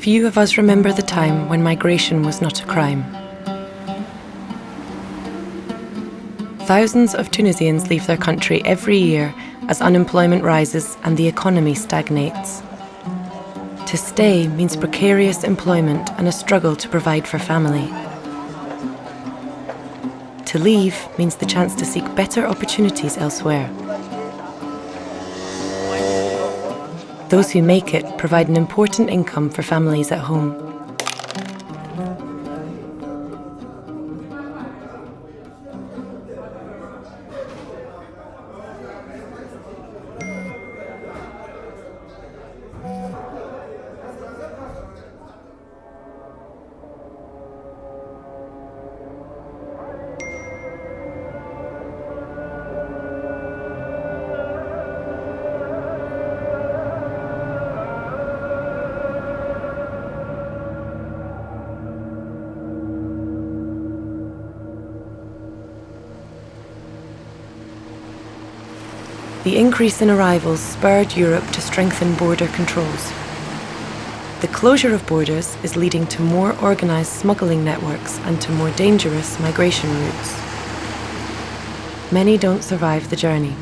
Few of us remember the time when migration was not a crime. Thousands of Tunisians leave their country every year as unemployment rises and the economy stagnates. To stay means precarious employment and a struggle to provide for family. To leave means the chance to seek better opportunities elsewhere. Those who make it provide an important income for families at home. The increase in arrivals spurred Europe to strengthen border controls. The closure of borders is leading to more organised smuggling networks and to more dangerous migration routes. Many don't survive the journey.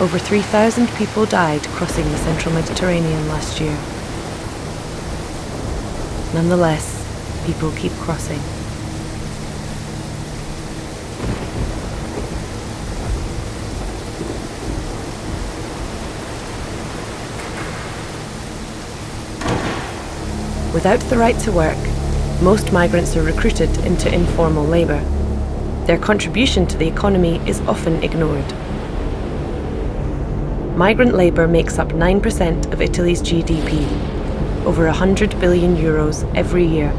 Over 3,000 people died crossing the central Mediterranean last year. Nonetheless, people keep crossing. Without the right to work, most migrants are recruited into informal labour. Their contribution to the economy is often ignored. Migrant labour makes up 9% of Italy's GDP, over 100 billion euros every year.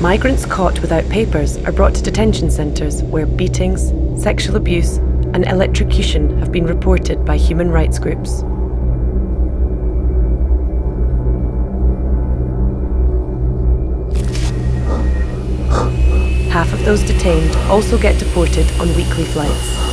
Migrants caught without papers are brought to detention centres where beatings, sexual abuse and electrocution have been reported by human rights groups. Half of those detained also get deported on weekly flights.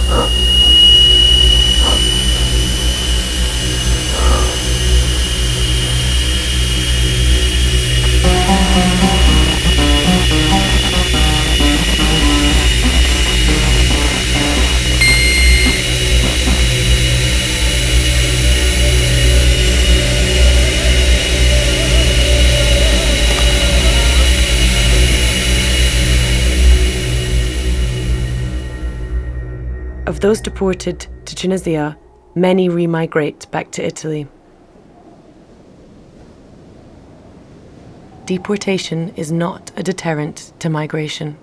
Of those deported to Tunisia, many remigrate back to Italy. Deportation is not a deterrent to migration.